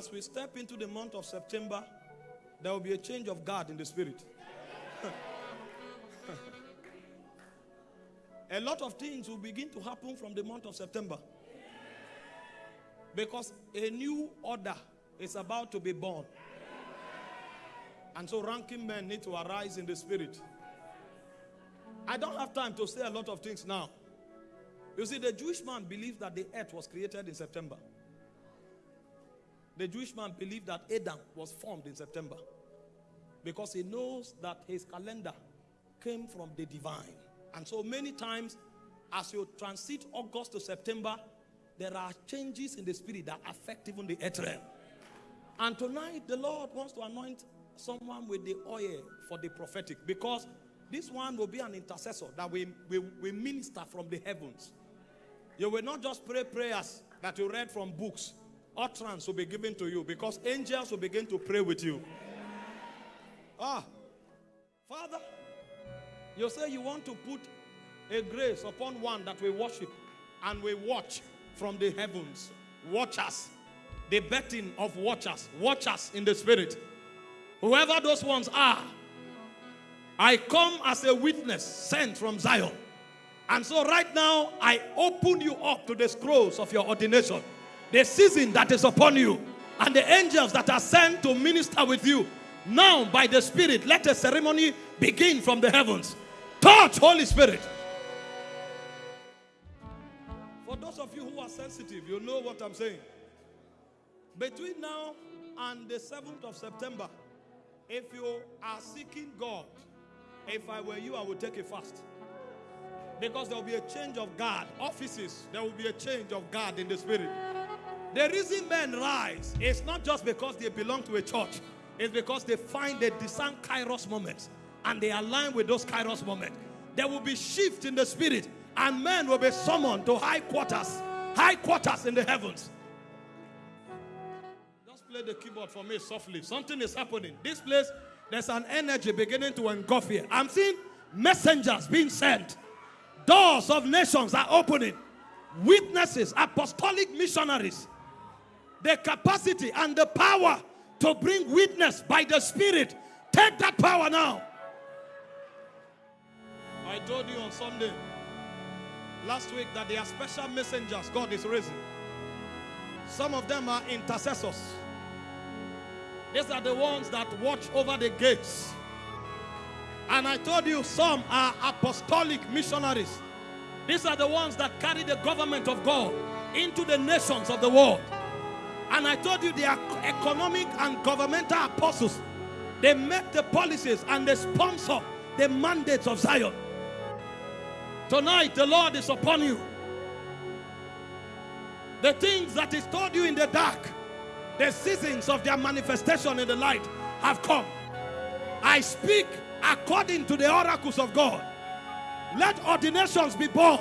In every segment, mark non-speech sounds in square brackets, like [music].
As we step into the month of September, there will be a change of guard in the spirit. [laughs] a lot of things will begin to happen from the month of September. Because a new order is about to be born. And so ranking men need to arise in the spirit. I don't have time to say a lot of things now. You see, the Jewish man believed that the earth was created in September. The Jewish man believed that Adam was formed in September because he knows that his calendar came from the divine. And so many times, as you transit August to September, there are changes in the spirit that affect even the earth realm. And tonight, the Lord wants to anoint someone with the oil for the prophetic because this one will be an intercessor that we will we minister from the heavens. You will not just pray prayers that you read from books. Utterance will be given to you because angels will begin to pray with you. Ah, Father, you say you want to put a grace upon one that we worship and we watch from the heavens. Watch us. the betting of watchers, Watch us in the spirit. Whoever those ones are, I come as a witness sent from Zion. And so right now, I open you up to the scrolls of your ordination. The season that is upon you. And the angels that are sent to minister with you. Now, by the Spirit, let a ceremony begin from the heavens. Touch, Holy Spirit. For those of you who are sensitive, you know what I'm saying. Between now and the 7th of September, if you are seeking God, if I were you, I would take a fast. Because there will be a change of guard. Offices, there will be a change of guard in the spirit. The reason men rise is not just because they belong to a church. It's because they find they discern kairos moments. And they align with those kairos moments. There will be shift in the spirit. And men will be summoned to high quarters. High quarters in the heavens. Just play the keyboard for me softly. Something is happening. This place, there's an energy beginning to engulf here. I'm seeing messengers being sent. Doors of nations are opening. Witnesses, apostolic missionaries. The capacity and the power to bring witness by the Spirit. Take that power now. I told you on Sunday last week that there are special messengers God is raising. Some of them are intercessors. These are the ones that watch over the gates. And I told you some are apostolic missionaries. These are the ones that carry the government of God into the nations of the world. And I told you they are economic and governmental apostles. They make the policies and they sponsor the mandates of Zion. Tonight, the Lord is upon you. The things that is told you in the dark, the seasons of their manifestation in the light have come. I speak according to the oracles of God. Let ordinations be born.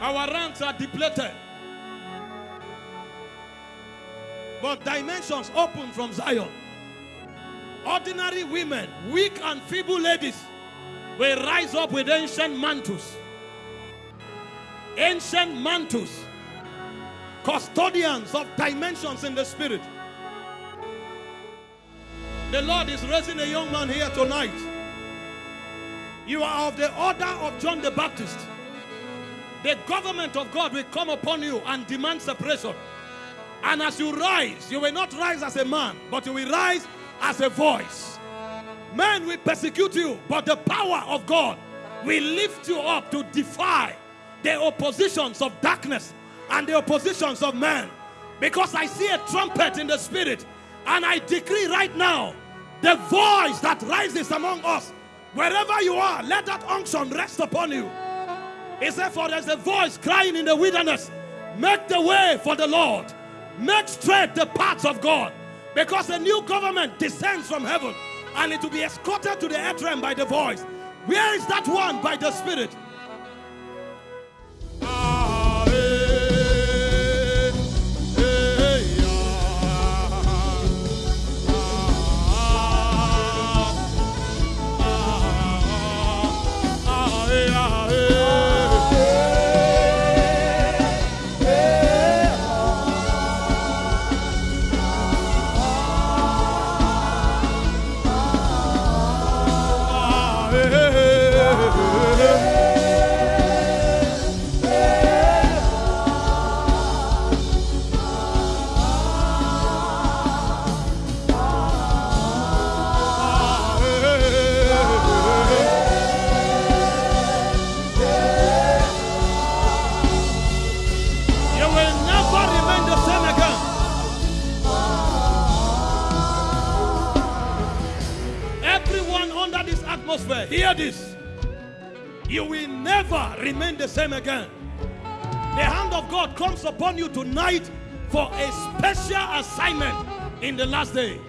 Our ranks are depleted. But dimensions open from Zion. Ordinary women, weak and feeble ladies, will rise up with ancient mantles. Ancient mantles. Custodians of dimensions in the spirit. The Lord is raising a young man here tonight. You are of the order of John the Baptist. The government of God will come upon you and demand separation. And as you rise, you will not rise as a man, but you will rise as a voice. Men will persecute you, but the power of God will lift you up to defy the oppositions of darkness and the oppositions of man. Because I see a trumpet in the spirit, and I decree right now the voice that rises among us, wherever you are, let that unction rest upon you. He said, For there's a voice crying in the wilderness, make the way for the Lord. Make straight the paths of God. Because a new government descends from heaven and it will be escorted to the earth by the voice. Where is that one by the Spirit? Hear this. You will never remain the same again. The hand of God comes upon you tonight for a special assignment in the last day.